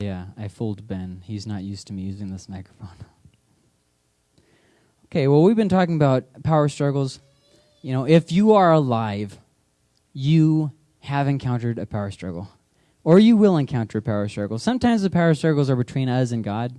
Yeah, I fooled Ben. He's not used to me using this microphone. okay, well, we've been talking about power struggles. You know, if you are alive, you have encountered a power struggle, or you will encounter a power struggle. Sometimes the power struggles are between us and God,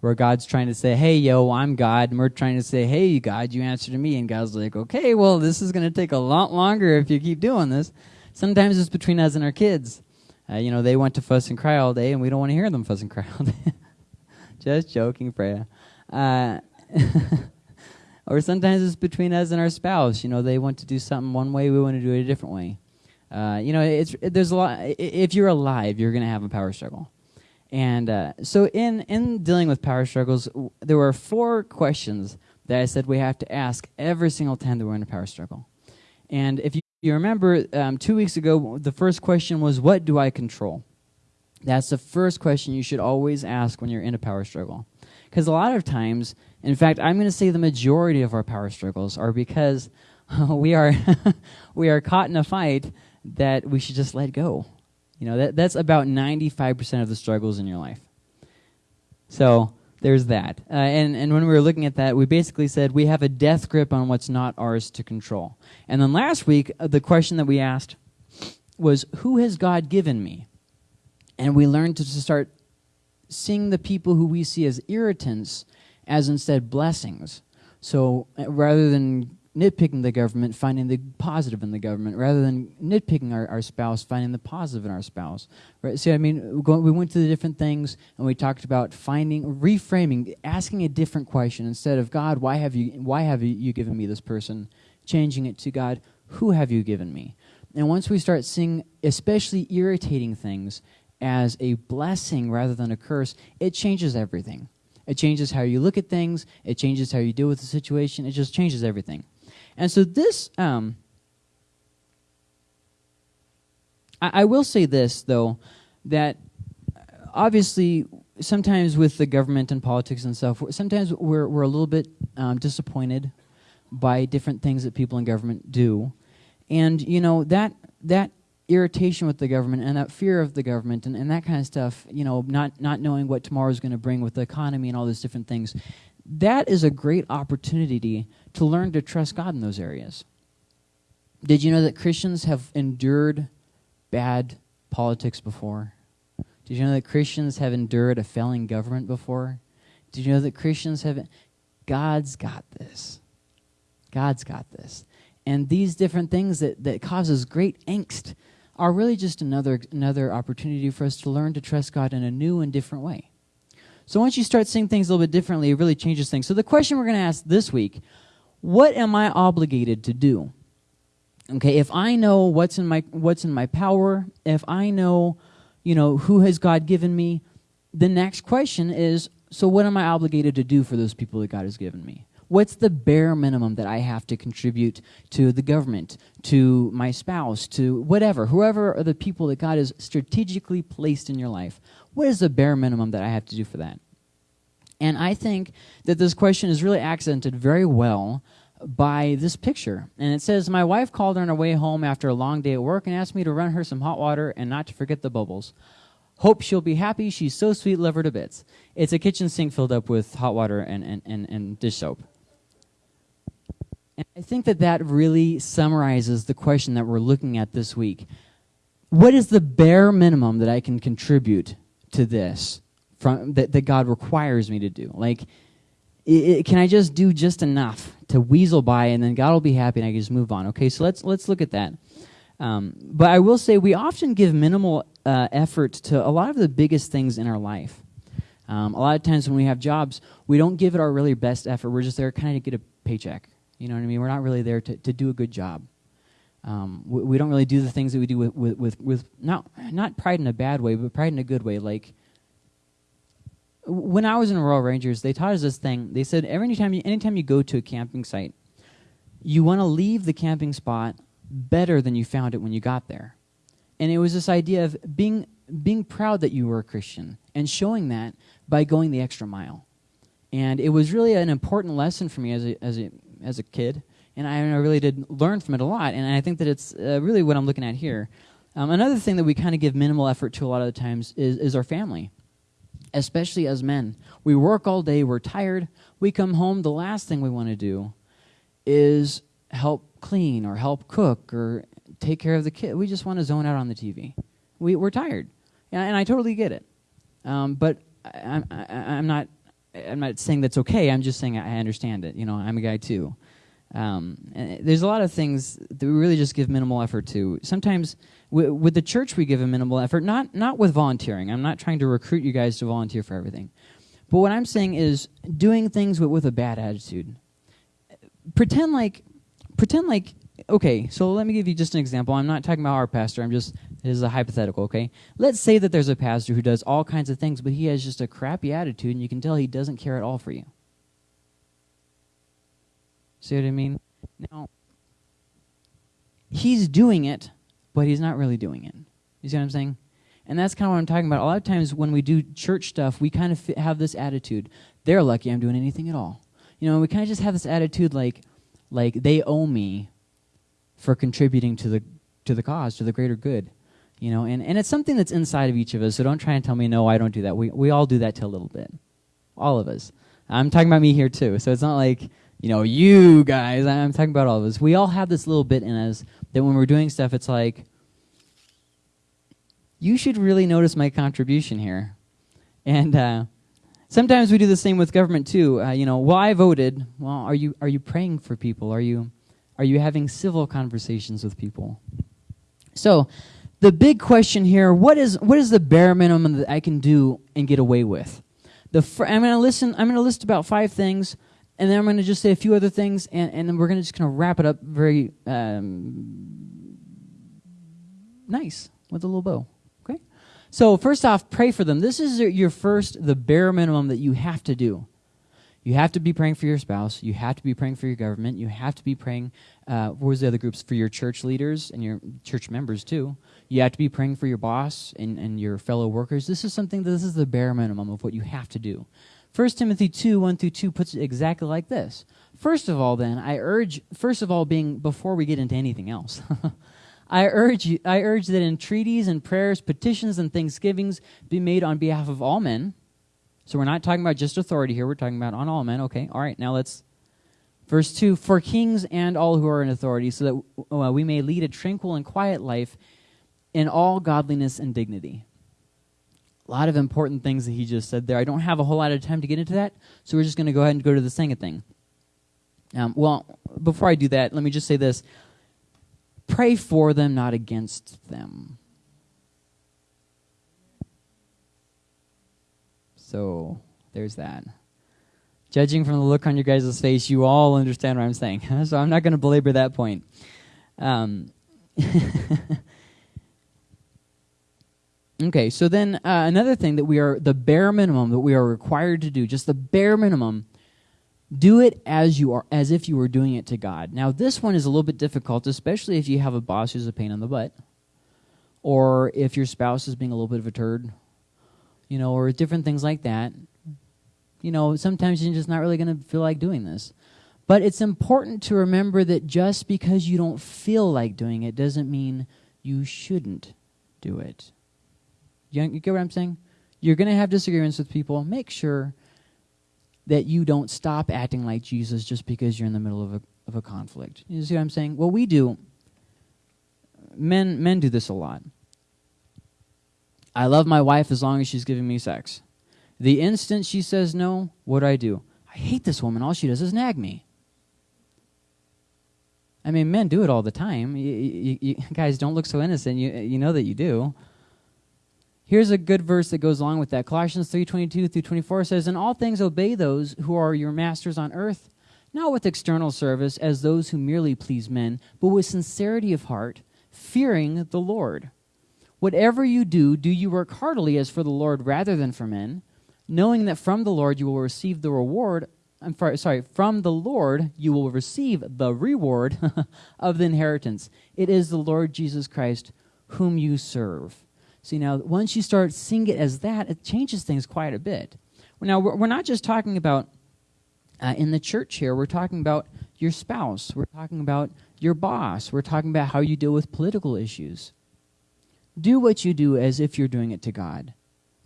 where God's trying to say, hey, yo, I'm God, and we're trying to say, hey, God, you answer to me. And God's like, okay, well, this is going to take a lot longer if you keep doing this. Sometimes it's between us and our kids. Uh, you know, they want to fuss and cry all day, and we don't want to hear them fuss and cry all day. Just joking, Freya. Uh, or sometimes it's between us and our spouse. You know, they want to do something one way, we want to do it a different way. Uh, you know, it's it, there's a lot. If you're alive, you're going to have a power struggle. And uh, so, in in dealing with power struggles, there were four questions that I said we have to ask every single time that we're in a power struggle. And if you you remember um, two weeks ago, the first question was, What do I control? That's the first question you should always ask when you're in a power struggle. Because a lot of times, in fact, I'm going to say the majority of our power struggles are because we are we are caught in a fight that we should just let go. You know, that, that's about 95% of the struggles in your life. So, there's that. Uh, and, and when we were looking at that, we basically said we have a death grip on what's not ours to control. And then last week, uh, the question that we asked was, Who has God given me? And we learned to, to start seeing the people who we see as irritants as instead blessings. So uh, rather than nitpicking the government, finding the positive in the government, rather than nitpicking our, our spouse, finding the positive in our spouse. Right? See, I mean, we went to the different things, and we talked about finding, reframing, asking a different question instead of God, why have you, why have you given me this person? Changing it to God, who have you given me? And once we start seeing, especially irritating things, as a blessing rather than a curse, it changes everything. It changes how you look at things. It changes how you deal with the situation. It just changes everything. And so this, um, I, I will say this though, that obviously sometimes with the government and politics and stuff, sometimes we're we're a little bit um, disappointed by different things that people in government do, and you know that that irritation with the government and that fear of the government and, and that kind of stuff, you know, not not knowing what tomorrow is going to bring with the economy and all those different things, that is a great opportunity to learn to trust God in those areas. Did you know that Christians have endured bad politics before? Did you know that Christians have endured a failing government before? Did you know that Christians have. God's got this. God's got this. And these different things that, that causes great angst are really just another, another opportunity for us to learn to trust God in a new and different way. So once you start seeing things a little bit differently, it really changes things. So the question we're going to ask this week, what am I obligated to do? Okay, if I know what's in my what's in my power, if I know, you know, who has God given me, the next question is, so what am I obligated to do for those people that God has given me? What's the bare minimum that I have to contribute to the government, to my spouse, to whatever, whoever are the people that God has strategically placed in your life? What is the bare minimum that I have to do for that? And I think that this question is really accented very well by this picture. And it says, My wife called on her way home after a long day at work and asked me to run her some hot water and not to forget the bubbles. Hope she'll be happy. She's so sweet, love her to bits. It's a kitchen sink filled up with hot water and, and, and, and dish soap. And I think that that really summarizes the question that we're looking at this week. What is the bare minimum that I can contribute to this from that, that God requires me to do? Like, it, can I just do just enough to weasel by, and then God will be happy, and I can just move on? Okay, so let's let's look at that. Um, but I will say we often give minimal uh, effort to a lot of the biggest things in our life. Um, a lot of times when we have jobs, we don't give it our really best effort. We're just there kind of to get a paycheck. You know what I mean? We're not really there to, to do a good job. Um, we, we, don't really do the things that we do with, with, with, with, not, not pride in a bad way, but pride in a good way. Like, when I was in Royal Rangers, they taught us this thing. They said every time you, anytime you go to a camping site, you want to leave the camping spot better than you found it when you got there. And it was this idea of being, being proud that you were a Christian and showing that by going the extra mile. And it was really an important lesson for me as a, as a, as a kid and I, really did learn from it a lot. And I think that it's uh, really what I'm looking at here. Um, another thing that we kind of give minimal effort to a lot of the times is, is our family, especially as men. We work all day, we're tired. We come home, the last thing we want to do is help clean or help cook or take care of the kid. We just want to zone out on the TV. We, we're tired. And, and I totally get it. Um, but I, I, I'm not I'm not saying that's okay. I'm just saying I understand it. You know, I'm a guy too. Um, there's a lot of things that we really just give minimal effort to. Sometimes with the church, we give a minimal effort, not not with volunteering. I'm not trying to recruit you guys to volunteer for everything, but what I'm saying is doing things with, with a bad attitude. Pretend like, pretend like. Okay, so let me give you just an example. I'm not talking about our pastor. I'm just this is a hypothetical. Okay, let's say that there's a pastor who does all kinds of things, but he has just a crappy attitude, and you can tell he doesn't care at all for you. See what I mean? Now, he's doing it, but he's not really doing it. You see what I'm saying? And that's kind of what I'm talking about. A lot of times when we do church stuff, we kind of have this attitude. They're lucky I'm doing anything at all. You know, we kind of just have this attitude like, like they owe me for contributing to the to the cause, to the greater good. You know, and, and it's something that's inside of each of us. So don't try and tell me no, I don't do that. We we all do that to a little bit, all of us. I'm talking about me here too. So it's not like you know, you guys, I'm talking about all of us. We all have this little bit in us that when we're doing stuff, it's like, you should really notice my contribution here. And uh, sometimes we do the same with government too. Uh, you know, well, I voted. Well, are you are you praying for people? Are you are you having civil conversations with people? So, the big question here: what is what is the bare minimum that I can do and get away with? The I'm going to listen. I'm going to list about five things and then I'm going to just say a few other things, and, and then we're going to just kind of wrap it up very um, nice with a little bow. Okay? So, first off, pray for them. This is your first, the bare minimum that you have to do. You have to be praying for your spouse. You have to be praying for your government. You have to be praying, uh, what was the other groups? For your church leaders and your church members, too. You have to be praying for your boss and, and your fellow workers. This is something, that this is the bare minimum of what you have to do. 1 Timothy 2, 1 through 2 puts it exactly like this. First of all, then, I urge, first of all, being before we get into anything else, I urge you, I urge that entreaties and prayers, petitions and thanksgivings be made on behalf of all men. So we're not talking about just authority here, we're talking about on all men. Okay, all right, now let's. Verse 2 For kings and all who are in authority, so that uh, we may lead a tranquil and quiet life in all godliness and dignity. A lot of important things that he just said there. I don't have a whole lot of time to get into that, so we're just going to go ahead and go to the second thing. Um, well, before I do that, let me just say this pray for them, not against them. So there's that. Judging from the look on your guys' face, you all understand what I'm saying. so I'm not going to belabor that point. Um, Okay, so then uh, another thing that we are, the bare minimum that we are required to do, just the bare minimum, do it as you are, as if you were doing it to God. Now, this one is a little bit difficult, especially if you have a boss who's a pain in the butt, or if your spouse is being a little bit of a turd, you know, or different things like that. You know, sometimes you're just not really going to feel like doing this. But it's important to remember that just because you don't feel like doing it doesn't mean you shouldn't do it. You, you get what I'm saying? You're going to have disagreements with people. Make sure that you don't stop acting like Jesus just because you're in the middle of a, of a conflict. You see what I'm saying? What we do, men, men do this a lot. I love my wife as long as she's giving me sex. The instant she says no, what do I do? I hate this woman. All she does is nag me. I mean, men do it all the time. You, you, you guys, don't look so innocent. You, you know that you do. Here's a good verse that goes along with that. Colossians 3:22 through 24 says, "In all things obey those who are your masters on earth, not with external service as those who merely please men, but with sincerity of heart, fearing the Lord. Whatever you do, do you work heartily as for the Lord rather than for men, knowing that from the Lord you will receive the reward I'm sorry, from the Lord you will receive the reward of the inheritance. It is the Lord Jesus Christ whom you serve." See, now, once you start seeing it as that, it changes things quite a bit. Now, we're not just talking about uh, in the church here, we're talking about your spouse, we're talking about your boss, we're talking about how you deal with political issues. Do what you do as if you're doing it to God.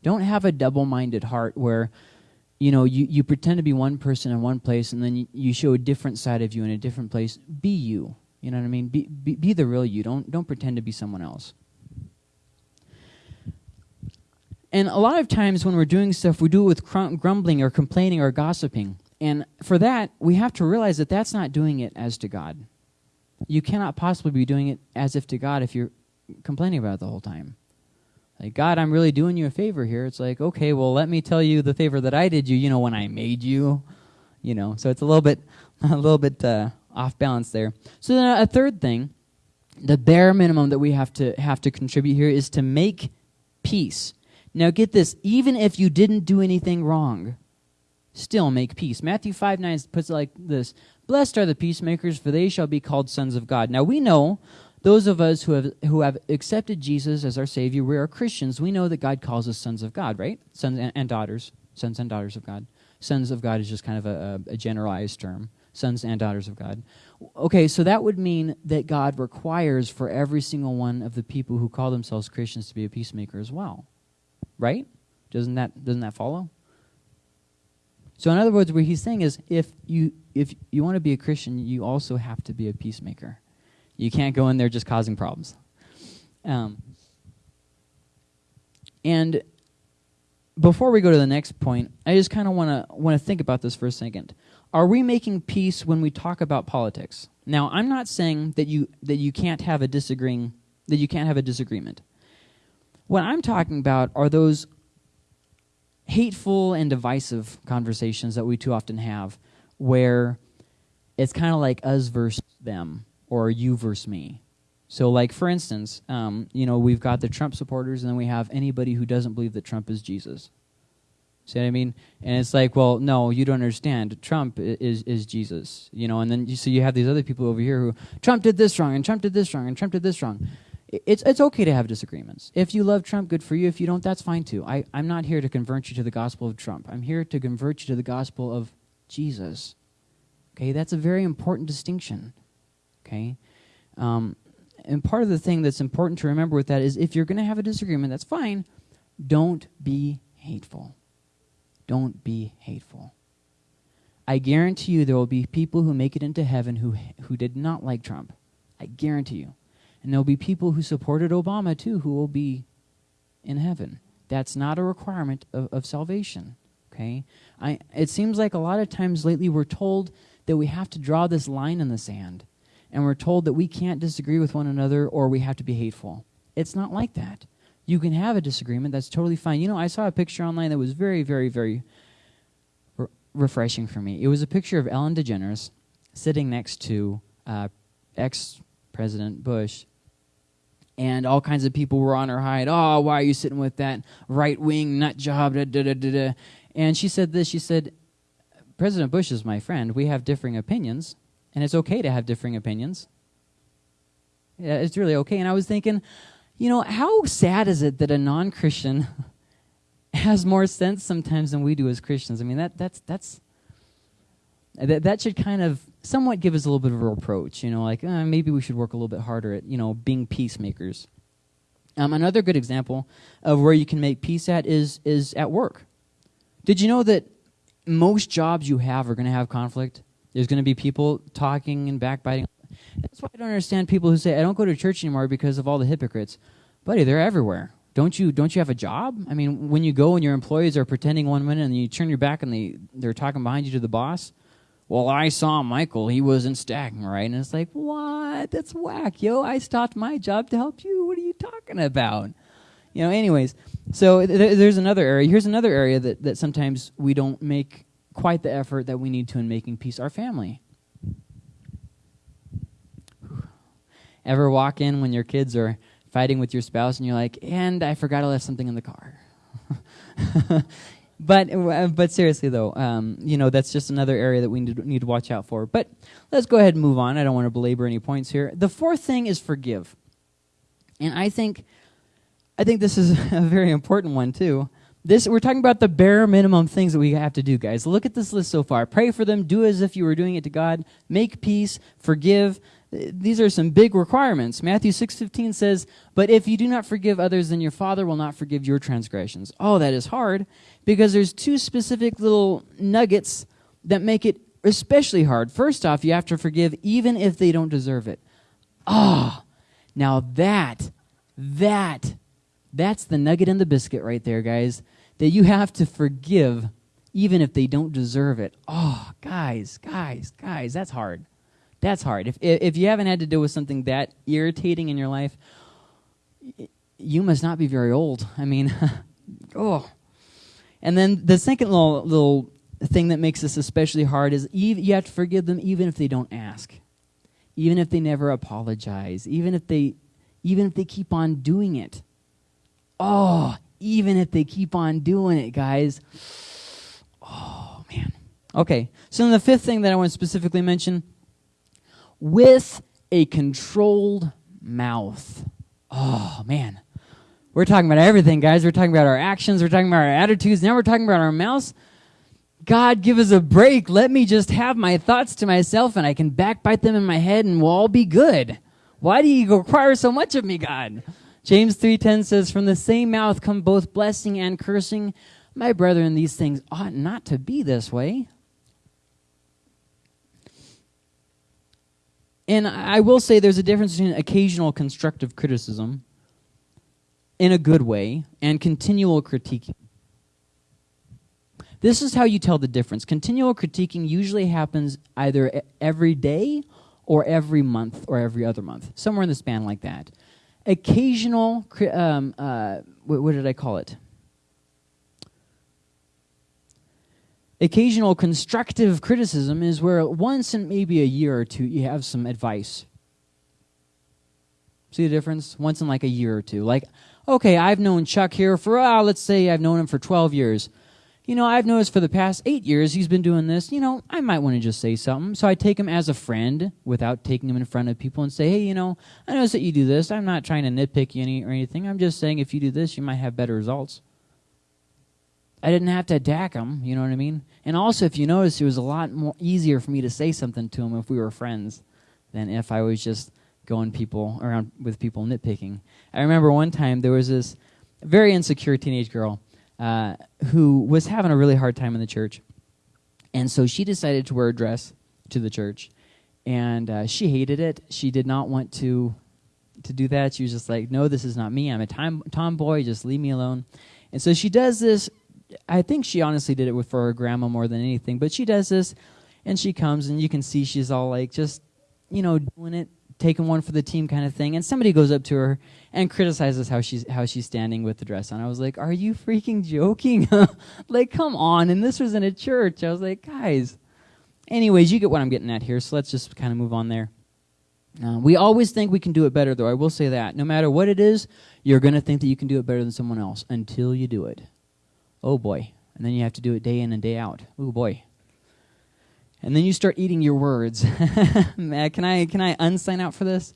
Don't have a double minded heart where you know you, you pretend to be one person in one place and then you, you show a different side of you in a different place. Be you. You know what I mean? Be, be, be the real you. Don't, don't pretend to be someone else. And a lot of times when we're doing stuff, we do it with grumbling or complaining or gossiping. And for that, we have to realize that that's not doing it as to God. You cannot possibly be doing it as if to God if you're complaining about the whole time. Like, God, I'm really doing you a favor here. It's like, okay, well, let me tell you the favor that I did you, you know, when I made you. You know, so it's a little bit, a little bit uh, off balance there. So then a third thing, the bare minimum that we have to have to contribute here is to make peace. Now get this, even if you didn't do anything wrong, still make peace. Matthew 5 9 puts it like this Blessed are the peacemakers, for they shall be called sons of God. Now we know, those of us who have, who have accepted Jesus as our Savior, we are Christians, we know that God calls us sons of God, right? Sons and, and daughters. Sons and daughters of God. Sons of God is just kind of a, a, a generalized term. Sons and daughters of God. Okay, so that would mean that God requires for every single one of the people who call themselves Christians to be a peacemaker as well. Right? Doesn't that doesn't that follow? So in other words, what he's saying is if you if you want to be a Christian, you also have to be a peacemaker. You can't go in there just causing problems. Um, and before we go to the next point, I just kind of want to want to think about this for a second. Are we making peace when we talk about politics? Now, I'm not saying that you that you can't have a disagreeing that you can't have a disagreement. What I'm talking about are those hateful and divisive conversations that we too often have where it's kind of like us versus them or you versus me. So, like for instance, um, you know, we've got the Trump supporters, and then we have anybody who doesn't believe that Trump is Jesus. See what I mean? And it's like, well, no, you don't understand. Trump is is Jesus, you know. And then you, so you have these other people over here who Trump did this wrong, and Trump did this wrong, and Trump did this wrong it's it's okay to have disagreements. If you love Trump, good for you. If you don't, that's fine too. I, I'm not here to convert you to the gospel of Trump. I'm here to convert you to the gospel of Jesus. Okay, that's a very important distinction. Okay, um, and part of the thing that's important to remember with that is if you're going to have a disagreement, that's fine. Don't be hateful. Don't be hateful. I guarantee you there will be people who make it into heaven who who did not like Trump. I guarantee you. And there'll be people who supported Obama too who will be in heaven. That's not a requirement of, of salvation. Okay? I, it seems like a lot of times lately we're told that we have to draw this line in the sand. And we're told that we can't disagree with one another or we have to be hateful. It's not like that. You can have a disagreement, that's totally fine. You know, I saw a picture online that was very, very, very re- refreshing for me. It was a picture of Ellen DeGeneres sitting next to uh, ex President Bush. And all kinds of people were on her hide. Oh, why are you sitting with that right wing nut job? Da, da, da, da, And she said this. She said, President Bush is my friend. We have differing opinions, and it's okay to have differing opinions. Yeah, it's really okay. And I was thinking, you know, how sad is it that a non-Christian has more sense sometimes than we do as Christians? I mean, that that's that's that that should kind of somewhat give us a little bit of a reproach, you know, like uh, maybe we should work a little bit harder at, you know, being peacemakers. Um, another good example of where you can make peace at is is at work. Did you know that most jobs you have are going to have conflict? There's going to be people talking and backbiting. That's why I don't understand people who say I don't go to church anymore because of all the hypocrites. Buddy, they're everywhere. Don't you don't you have a job? I mean, when you go and your employees are pretending one minute and you turn your back and they they're talking behind you to the boss, well, I saw Michael. He wasn't stacking right. And it's like, what? That's whack, yo. I stopped my job to help you. What are you talking about? You know, anyways, so th- there's another area. Here's another area that, that sometimes we don't make quite the effort that we need to in making peace our family. Ever walk in when your kids are fighting with your spouse and you're like, and I forgot I left something in the car? but uh, but seriously though, um, you know that's just another area that we need need to watch out for. But let's go ahead and move on. I don't want to belabor any points here. The fourth thing is forgive, and I think I think this is a very important one too. This we're talking about the bare minimum things that we have to do, guys. Look at this list so far. Pray for them. Do as if you were doing it to God. Make peace. Forgive. these are some big requirements. Matthew 6:15 says, "But if you do not forgive others, then your Father will not forgive your transgressions." Oh, that is hard because there's two specific little nuggets that make it especially hard. First off, you have to forgive even if they don't deserve it. Ah, oh, now that that that's the nugget in the biscuit right there, guys. That you have to forgive even if they don't deserve it. Oh, guys, guys, guys, that's hard. That's hard. If, if you haven't had to deal with something that irritating in your life, you must not be very old. I mean, oh. And then the second little, little thing that makes this especially hard is you have to forgive them even if they don't ask, even if they never apologize, even if they, even if they keep on doing it. Oh, even if they keep on doing it, guys. Oh, man. Okay, so then the fifth thing that I want to specifically mention with a controlled mouth. Oh, man. We're talking about everything, guys. We're talking about our actions, we're talking about our attitudes, now we're talking about our mouths. God, give us a break. Let me just have my thoughts to myself and I can backbite them in my head and we'll all be good. Why do you require so much of me, God? James 3:10 says, "From the same mouth come both blessing and cursing. My brethren, these things ought not to be this way." And I will say there's a difference between occasional constructive criticism in a good way and continual critiquing. This is how you tell the difference. Continual critiquing usually happens either every day or every month or every other month, somewhere in the span like that. Occasional, um, uh, what, did I call it? Occasional constructive criticism is where once in maybe a year or two you have some advice. See the difference? Once in like a year or two. Like, okay, I've known Chuck here for, uh, let's say I've known him for 12 years. You know, I've noticed for the past eight years he's been doing this. You know, I might want to just say something. So I take him as a friend without taking him in front of people and say, hey, you know, I notice that you do this. I'm not trying to nitpick you any, or anything. I'm just saying if you do this, you might have better results. I didn't have to attack him, you know what I mean? And also, if you notice, it was a lot more easier for me to say something to him if we were friends than if I was just going people around with people nitpicking. I remember one time there was this very insecure teenage girl uh, who was having a really hard time in the church. And so she decided to wear a dress to the church. And uh, she hated it. She did not want to to do that. She was just like, no, this is not me. I'm a tom tomboy. Just leave me alone. And so she does this I think she honestly did it for her grandma more than anything. But she does this, and she comes, and you can see she's all like just, you know, doing it, taking one for the team kind of thing. And somebody goes up to her and criticizes how she's how she's standing with the dress on. I was like, "Are you freaking joking? like, come on!" And this was in a church. I was like, "Guys." Anyways, you get what I'm getting at here. So let's just kind of move on there. Uh, we always think we can do it better, though. I will say that. No matter what it is, you're going to think that you can do it better than someone else until you do it. Oh boy. And then you have to do it day in and day out. Oh boy. And then you start eating your words. can I can I unsign out for this?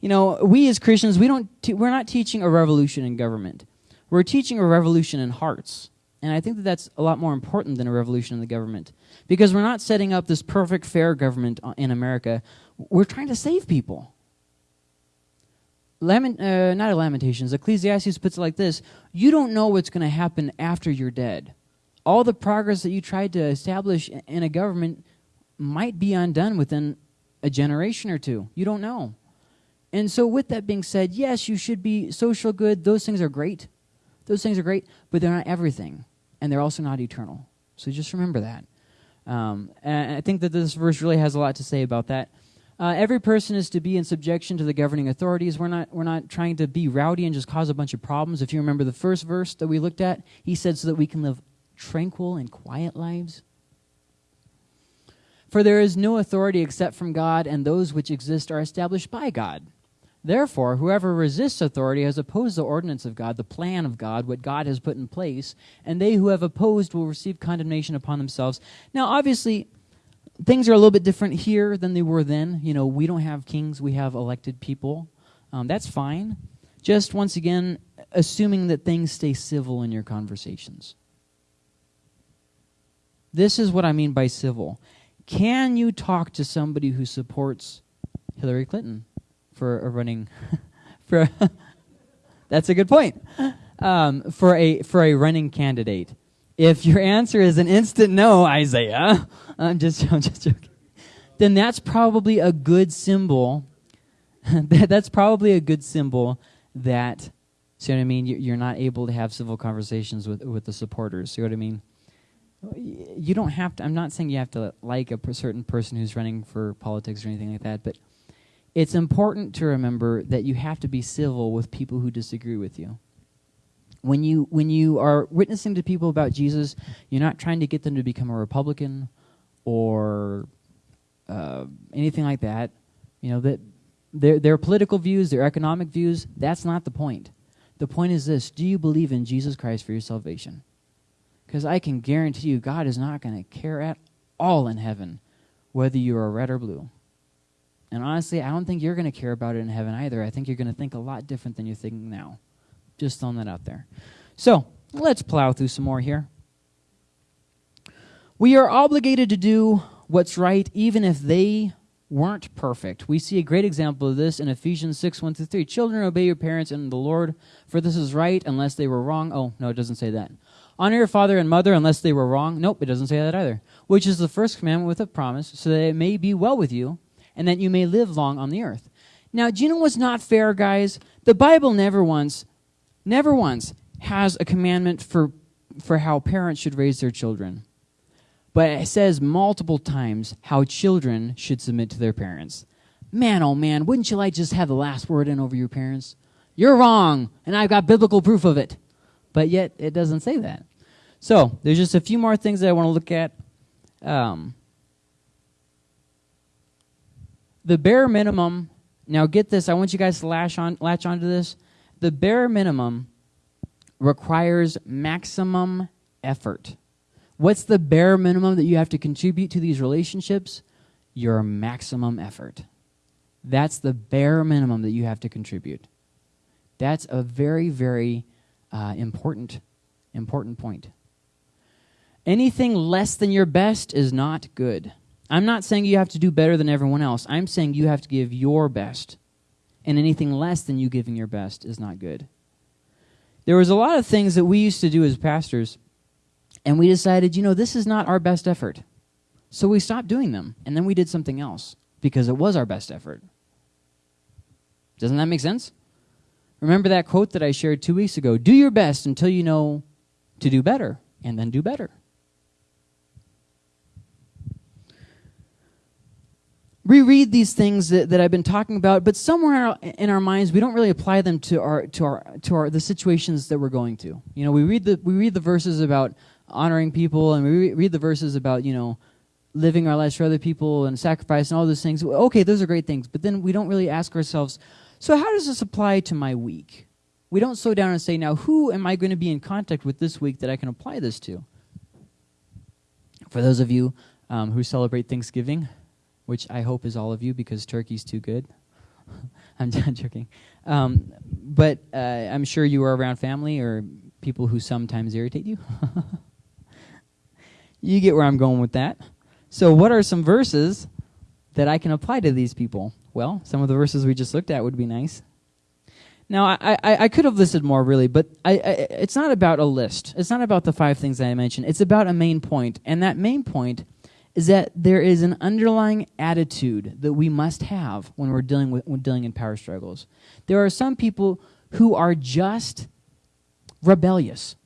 You know, we as Christians, we don't we're not teaching a revolution in government. We're teaching a revolution in hearts. And I think that that's a lot more important than a revolution in the government. Because we're not setting up this perfect, fair government in America. We're trying to save people. Lament, uh, not a Lamentations, Ecclesiastes puts it like this You don't know what's going to happen after you're dead. All the progress that you tried to establish in a government might be undone within a generation or two. You don't know. And so, with that being said, yes, you should be social good. Those things are great. Those things are great, but they're not everything. And they're also not eternal. So just remember that. Um, and I think that this verse really has a lot to say about that. Uh, every person is to be in subjection to the governing authorities. We're not, we're not trying to be rowdy and just cause a bunch of problems. If you remember the first verse that we looked at, he said, so that we can live tranquil and quiet lives. For there is no authority except from God, and those which exist are established by God. Therefore, whoever resists authority has opposed the ordinance of God, the plan of God, what God has put in place, and they who have opposed will receive condemnation upon themselves. Now, obviously, things are a little bit different here than they were then. You know, we don't have kings, we have elected people. Um, that's fine. Just once again, assuming that things stay civil in your conversations. This is what I mean by civil. Can you talk to somebody who supports Hillary Clinton for a running for. that's a good point. Um, for a for a running candidate. If your answer is an instant no, Isaiah, I'm just I'm just joking. Then that's probably a good symbol. that's probably a good symbol that See what I mean? You're not able to have civil conversations with with the supporters. See what I mean? You don't have to. I'm not saying you have to like a certain person who's running for politics or anything like that, but it's important to remember that you have to be civil with people who disagree with you. When you when you are witnessing to people about Jesus, you're not trying to get them to become a Republican or uh, anything like that. You know that their their political views, their economic views. That's not the point. The point is this do you believe in Jesus Christ for your salvation? Because I can guarantee you, God is not going to care at all in heaven whether you are red or blue. And honestly, I don't think you're going to care about it in heaven either. I think you're going to think a lot different than you're thinking now. Just throwing that out there. So, let's plow through some more here. We are obligated to do what's right even if they weren't perfect. We see a great example of this in Ephesians 6 1 through 3. Children, obey your parents in the Lord, for this is right, unless they were wrong. Oh, no, it doesn't say that. Honor your father and mother unless they were wrong. Nope, it doesn't say that either. Which is the first commandment with a promise, so that it may be well with you, and that you may live long on the earth. Now, do you know what's not fair, guys? The Bible never once, never once has a commandment for, for how parents should raise their children but it says multiple times how children should submit to their parents. Man, oh man, wouldn't you like just have the last word in over your parents? You're wrong, and I've got biblical proof of it. But yet, it doesn't say that. So, there's just a few more things that I want to look at. Um, the bare minimum, now get this, I want you guys to latch, on, latch onto this. The bare minimum requires maximum effort. What's the bare minimum that you have to contribute to these relationships? Your maximum effort. That's the bare minimum that you have to contribute. That's a very, very uh, important, important point. Anything less than your best is not good. I'm not saying you have to do better than everyone else. I'm saying you have to give your best. And anything less than you giving your best is not good. There was a lot of things that we used to do as pastors and we decided, you know, this is not our best effort. So we stopped doing them. And then we did something else because it was our best effort. Doesn't that make sense? Remember that quote that I shared two weeks ago do your best until you know to do better, and then do better. reread these things that, that I've been talking about, but somewhere in our minds we don't really apply them to our to our to our the situations that we're going to. You know, we read the we read the verses about honoring people, and we read the verses about, you know, living our lives for other people and sacrifice and all those things. Okay, those are great things, but then we don't really ask ourselves, so how does this apply to my week? We don't slow down and say, now, who am I going to be in contact with this week that I can apply this to? For those of you um, who celebrate Thanksgiving, which I hope is all of you because turkey's too good. I'm not joking. Um, but uh, I'm sure you are around family or people who sometimes irritate you. You get where I'm going with that. So, what are some verses that I can apply to these people? Well, some of the verses we just looked at would be nice. Now, I, I, I could have listed more, really, but I, I, it's not about a list. It's not about the five things that I mentioned. It's about a main point, and that main point is that there is an underlying attitude that we must have when we're dealing with when dealing in power struggles. There are some people who are just rebellious.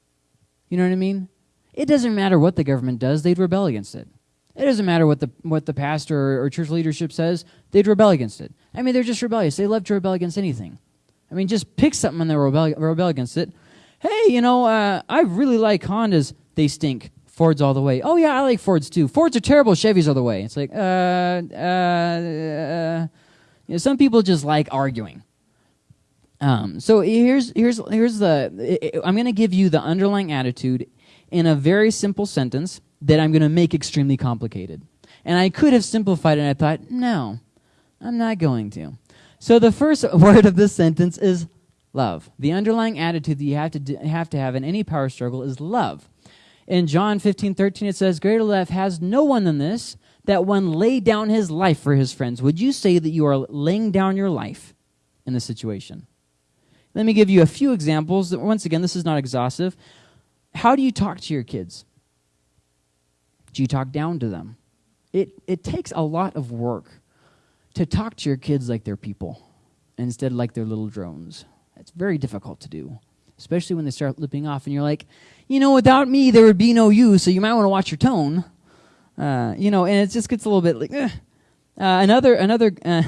You know what I mean? It doesn't matter what the government does, they'd rebel against it. It doesn't matter what the what the pastor or church leadership says, they'd rebel against it. I mean, they're just rebellious. They love to rebel against anything. I mean, just pick something and they rebel, rebel against it. Hey, you know, uh, I really like Hondas. They stink. Fords all the way. Oh yeah, I like Fords too. Fords are terrible. Chevys all the way. It's like, uh, uh, uh you know, some people just like arguing. Um, so here's here's here's the. I'm going to give you the underlying attitude in a very simple sentence that I'm going to make extremely complicated. And I could have simplified it, and I thought, no, I'm not going to. So the first word of this sentence is love. The underlying attitude that you have to, have, to have in any power struggle is love. In John 15, 13, it says, Greater love has no one than this, that one lay down his life for his friends. Would you say that you are laying down your life in this situation? Let me give you a few examples. Once again, this is not exhaustive. How do you talk to your kids? Do you talk down to them? It, it takes a lot of work to talk to your kids like they're people instead like they're little drones. It's very difficult to do, especially when they start lipping off and you're like, you know, without me, there would be no you, so you might want to watch your tone. Uh, you know, and it just gets a little bit like, uh, another, another, uh,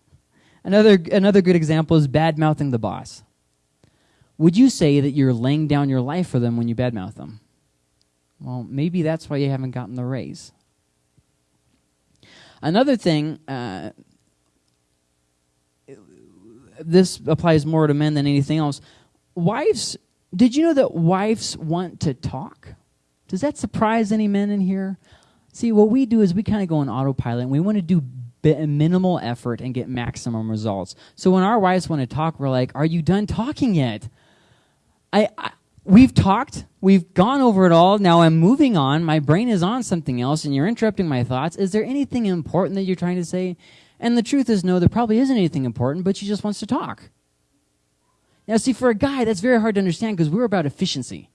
another, another good example is bad mouthing the boss. Would you say that you're laying down your life for them when you badmouth them? Well, maybe that's why you haven't gotten the raise. Another thing, uh, this applies more to men than anything else. Wives, did you know that wives want to talk? Does that surprise any men in here? See, what we do is we kind of go on autopilot and we want to do minimal effort and get maximum results. So when our wives want to talk, we're like, Are you done talking yet? I, I we've talked, we've gone over it all. Now I'm moving on. My brain is on something else, and you're interrupting my thoughts. Is there anything important that you're trying to say? And the truth is, no, there probably isn't anything important, but she just wants to talk. Now, see, for a guy, that's very hard to understand because we're about efficiency.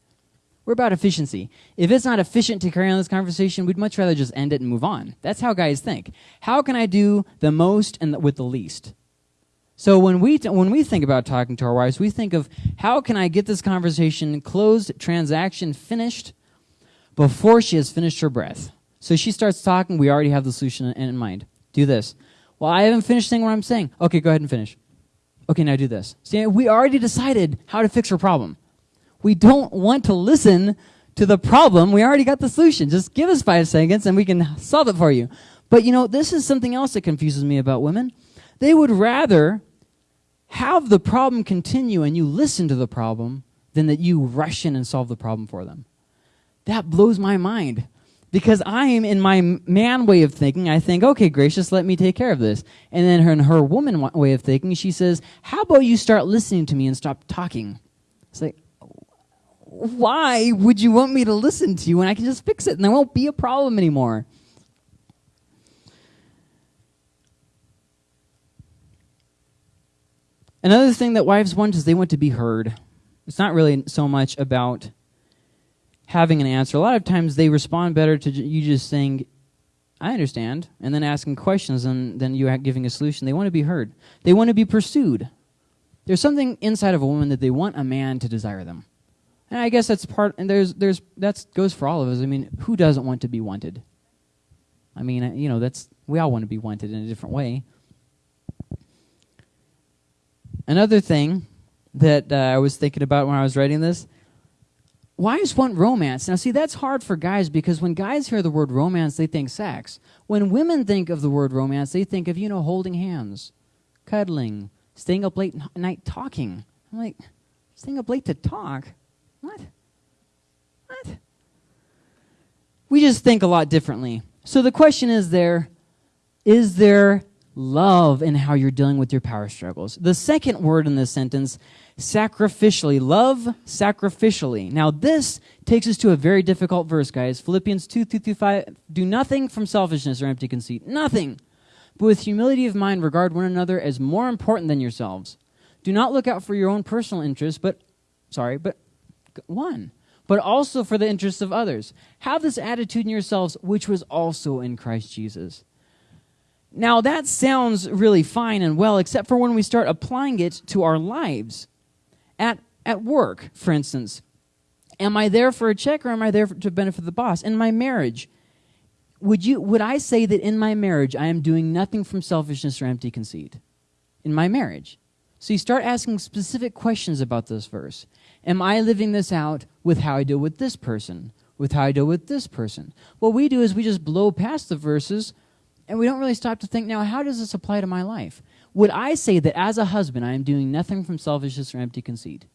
We're about efficiency. If it's not efficient to carry on this conversation, we'd much rather just end it and move on. That's how guys think. How can I do the most and the, with the least? So when we when we think about talking to our wives, we think of how can I get this conversation closed, transaction finished before she has finished her breath. So she starts talking, we already have the solution in mind. Do this. Well, I haven't finished saying what I'm saying. Okay, go ahead and finish. Okay, now do this. See, we already decided how to fix her problem. We don't want to listen to the problem. We already got the solution. Just give us five seconds and we can solve it for you. But you know, this is something else that confuses me about women. They would rather have the problem continue and you listen to the problem than that you rush in and solve the problem for them. That blows my mind because I am in my man way of thinking. I think, okay, gracious, let me take care of this. And then her, in her woman way of thinking, she says, how about you start listening to me and stop talking? It's like, why would you want me to listen to you when I can just fix it and there won't be a problem anymore? Another thing that wives want is they want to be heard. It's not really so much about having an answer. A lot of times they respond better to you just saying, I understand, and then asking questions and then you giving a solution. They want to be heard. They want to be pursued. There's something inside of a woman that they want a man to desire them. And I guess that's part and there's there's that goes for all of us. I mean, who doesn't want to be wanted? I mean, you know, that's we all want to be wanted in a different way. Another thing that uh, I was thinking about when I was writing this why is one romance. Now, see, that's hard for guys because when guys hear the word romance, they think sex. When women think of the word romance, they think of, you know, holding hands, cuddling, staying up late night talking. I'm like, staying up late to talk? What? What? We just think a lot differently. So the question is there, is there love in how you're dealing with your power struggles. The second word in this sentence, sacrificially. Love sacrificially. Now, this takes us to a very difficult verse, guys. Philippians 2 2 through 5. Do nothing from selfishness or empty conceit. Nothing. But with humility of mind, regard one another as more important than yourselves. Do not look out for your own personal interests, but, sorry, but one, but also for the interests of others. Have this attitude in yourselves, which was also in Christ Jesus now, that sounds really fine and well, except for when we start applying it to our lives. At, at work, for instance, am I there for a check or am I there for, to benefit the boss? In my marriage, would, you, would I say that in my marriage I am doing nothing from selfishness or empty conceit? In my marriage. So you start asking specific questions about this verse. Am I living this out with how I deal with this person? With how I deal with this person? What we do is we just blow past the verses and we don't really stop to think now, how does this apply to my life? Would I say that as a husband, I am doing nothing from selfishness or empty conceit?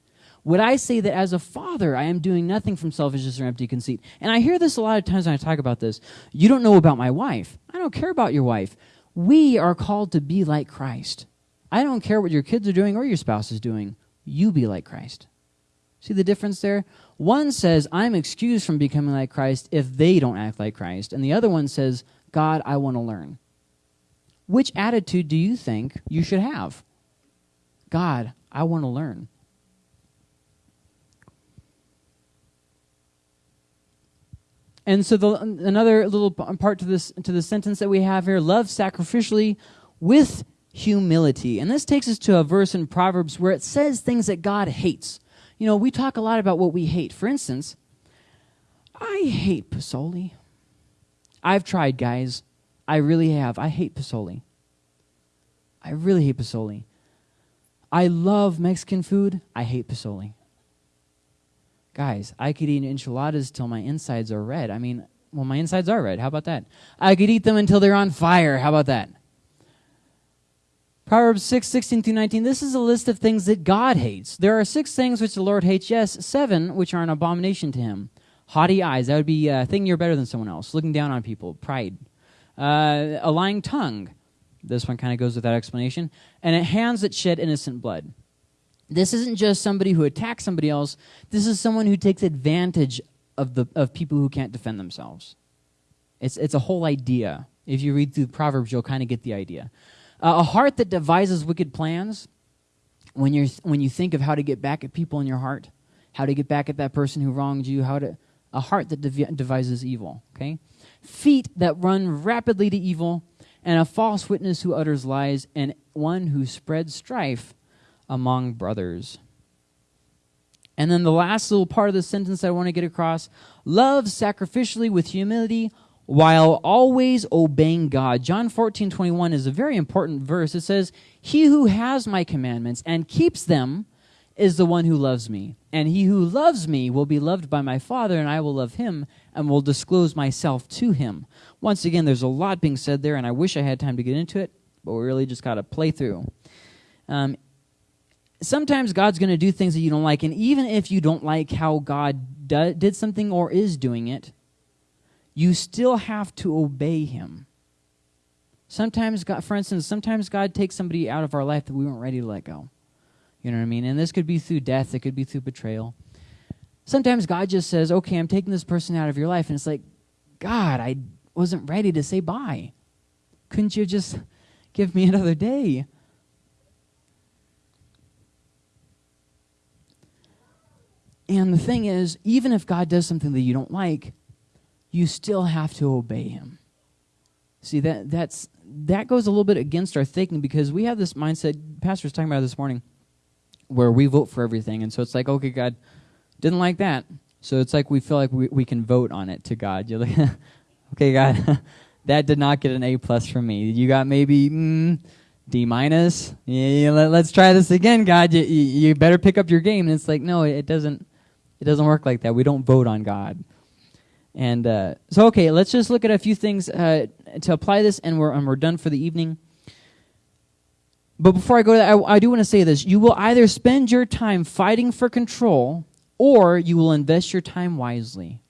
Would I say that as a father, I am doing nothing from selfishness or empty conceit? And I hear this a lot of times when I talk about this. You don't know about my wife. I don't care about your wife. We are called to be like Christ. I don't care what your kids are doing or your spouse is doing. You be like Christ. See the difference there? One says, I'm excused from becoming like Christ if they don't act like Christ. And the other one says, God, I want to learn. Which attitude do you think you should have? God, I want to learn. And so the, another little part to this to the sentence that we have here: love sacrificially with humility. And this takes us to a verse in Proverbs where it says things that God hates. You know, we talk a lot about what we hate. For instance, I hate Pozole. I've tried, guys. I really have. I hate Pozole. I really hate Pozole. I love Mexican food. I hate Pozole. Guys, I could eat enchiladas till my insides are red. I mean, well, my insides are red. How about that? I could eat them until they're on fire. How about that? Proverbs 6, 16 through 19. This is a list of things that God hates. There are six things which the Lord hates, yes, seven which are an abomination to him. Haughty eyes, that would be uh, thinking you're better than someone else, looking down on people, pride. Uh, a lying tongue. This one kind of goes without explanation. And hands that shed innocent blood. This isn't just somebody who attacks somebody else. This is someone who takes advantage of, the, of people who can't defend themselves. It's, it's a whole idea. If you read through Proverbs, you'll kind of get the idea. Uh, a heart that devises wicked plans, when, you're, when you think of how to get back at people in your heart, how to get back at that person who wronged you, how to, a heart that dev- devises evil, okay? Feet that run rapidly to evil, and a false witness who utters lies, and one who spreads strife among brothers. And then the last little part of the sentence I want to get across love sacrificially with humility while always obeying God. John 14, 21 is a very important verse. It says, He who has my commandments and keeps them is the one who loves me. And he who loves me will be loved by my Father, and I will love him and will disclose myself to him. Once again, there's a lot being said there, and I wish I had time to get into it, but we really just got to play through. Um, sometimes God's going to do things that you don't like, and even if you don't like how God do, did something or is doing it, you still have to obey Him. Sometimes, God, for instance, sometimes God takes somebody out of our life that we weren't ready to let go. You know what I mean? And this could be through death, it could be through betrayal. Sometimes God just says, okay, I'm taking this person out of your life. And it's like, God, I wasn't ready to say bye. Couldn't you just give me another day? And the thing is, even if God does something that you don't like, you still have to obey him. See that that's that goes a little bit against our thinking because we have this mindset pastor was talking about this morning where we vote for everything. And so it's like okay God didn't like that. So it's like we feel like we, we can vote on it to God. You're like okay God that did not get an A plus from me. You got maybe mm, D minus? Yeah, let, us try this again God. You, you better pick up your game. And it's like no it doesn't it doesn't work like that. We don't vote on God. And uh, so, okay, let's just look at a few things uh, to apply this, and we're, and we're done for the evening. But before I go to that, I, I do want to say this. You will either spend your time fighting for control, or you will invest your time wisely.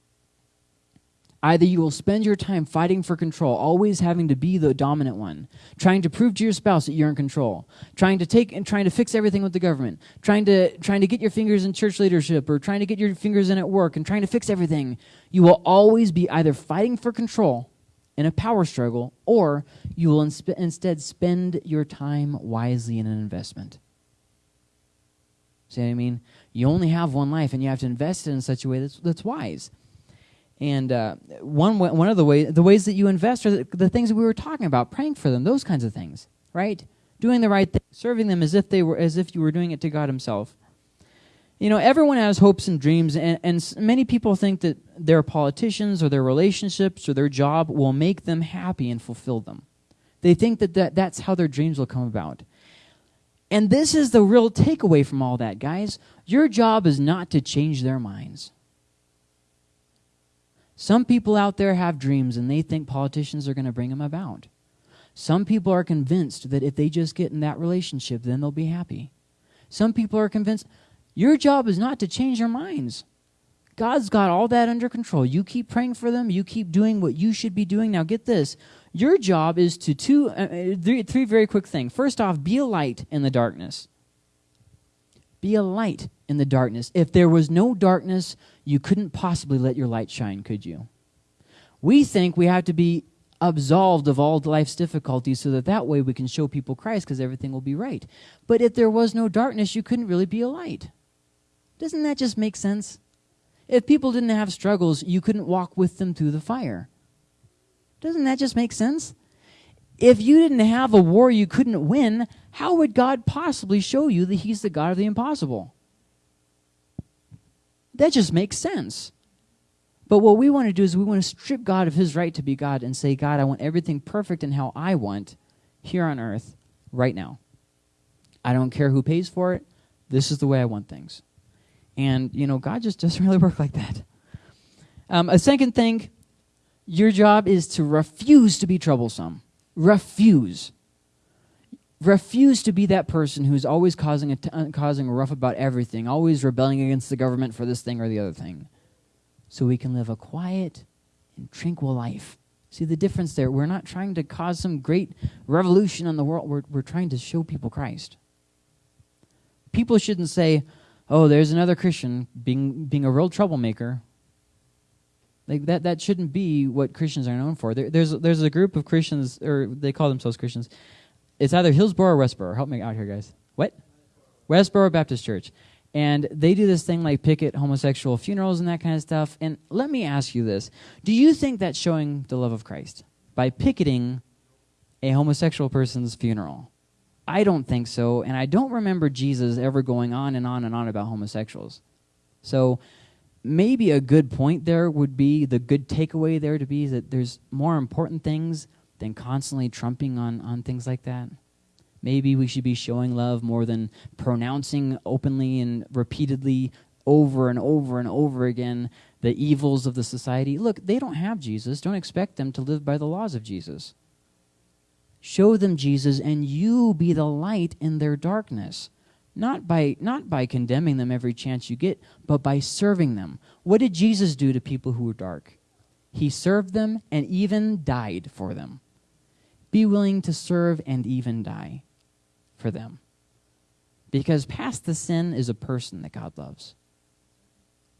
Either you will spend your time fighting for control, always having to be the dominant one, trying to prove to your spouse that you're in control, trying to take and trying to fix everything with the government, trying to trying to get your fingers in church leadership or trying to get your fingers in at work and trying to fix everything. You will always be either fighting for control in a power struggle or you will insp- instead spend your time wisely in an investment. See what I mean? You only have one life and you have to invest it in such a way that's, that's wise. And uh, one one of the ways the ways that you invest are the, the, things that we were talking about, praying for them, those kinds of things, right? Doing the right thing, serving them as if they were as if you were doing it to God Himself. You know, everyone has hopes and dreams, and, and many people think that their politicians or their relationships or their job will make them happy and fulfill them. They think that, that that's how their dreams will come about. And this is the real takeaway from all that, guys. Your job is not to change their minds. Some people out there have dreams and they think politicians are going to bring them about. Some people are convinced that if they just get in that relationship, then they'll be happy. Some people are convinced your job is not to change their minds. God's got all that under control. You keep praying for them. You keep doing what you should be doing. Now, get this. Your job is to two, uh, uh three, three very quick things. First off, be a light in the darkness. Be a light in the darkness. If there was no darkness, you couldn't possibly let your light shine, could you? We think we have to be absolved of all life's difficulties so that that way we can show people Christ because everything will be right. But if there was no darkness, you couldn't really be a light. Doesn't that just make sense? If people didn't have struggles, you couldn't walk with them through the fire. Doesn't that just make sense? If you didn't have a war you couldn't win, how would God possibly show you that He's the God of the impossible? That just makes sense. But what we want to do is we want to strip God of His right to be God and say, God, I want everything perfect and how I want here on earth right now. I don't care who pays for it. This is the way I want things. And, you know, God just doesn't really work like that. Um, a second thing, your job is to refuse to be troublesome. Refuse. Refuse to be that person who's always causing a, uh, causing a rough about everything, always rebelling against the government for this thing or the other thing. So we can live a quiet and tranquil life. See the difference there? We're not trying to cause some great revolution in the world. We're, we're trying to show people Christ. People shouldn't say, oh, there's another Christian being, being a real troublemaker. Like that, that shouldn't be what Christians are known for. There, there's, there's a group of Christians, or they call themselves Christians. It's either Hillsboro or Westboro. Help me out here, guys. What? Westboro Baptist Church. And they do this thing like picket homosexual funerals and that kind of stuff. And let me ask you this Do you think that's showing the love of Christ? By picketing a homosexual person's funeral? I don't think so. And I don't remember Jesus ever going on and on and on about homosexuals. So maybe a good point there would be the good takeaway there to be that there's more important things than constantly trumping on, on things like that. Maybe we should be showing love more than pronouncing openly and repeatedly over and over and over again the evils of the society. Look, they don't have Jesus. Don't expect them to live by the laws of Jesus. Show them Jesus and you be the light in their darkness. Not by not by condemning them every chance you get, but by serving them. What did Jesus do to people who were dark? He served them and even died for them. Be willing to serve and even die for them. Because past the sin is a person that God loves.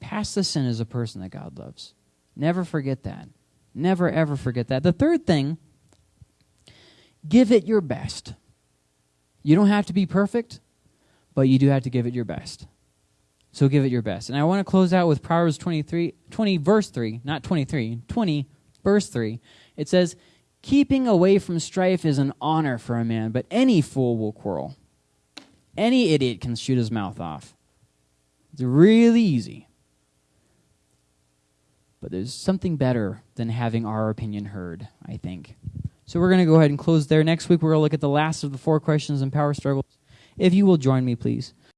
Past the sin is a person that God loves. Never forget that. Never, ever forget that. The third thing, give it your best. You don't have to be perfect, but you do have to give it your best. So give it your best. And I want to close out with Proverbs 23, 20, verse 3, not 23, 20, verse 3. It says, Keeping away from strife is an honor for a man, but any fool will quarrel. Any idiot can shoot his mouth off. It's really easy. But there's something better than having our opinion heard, I think. So we're going to go ahead and close there. Next week, we're going to look at the last of the four questions in power struggles. If you will join me, please.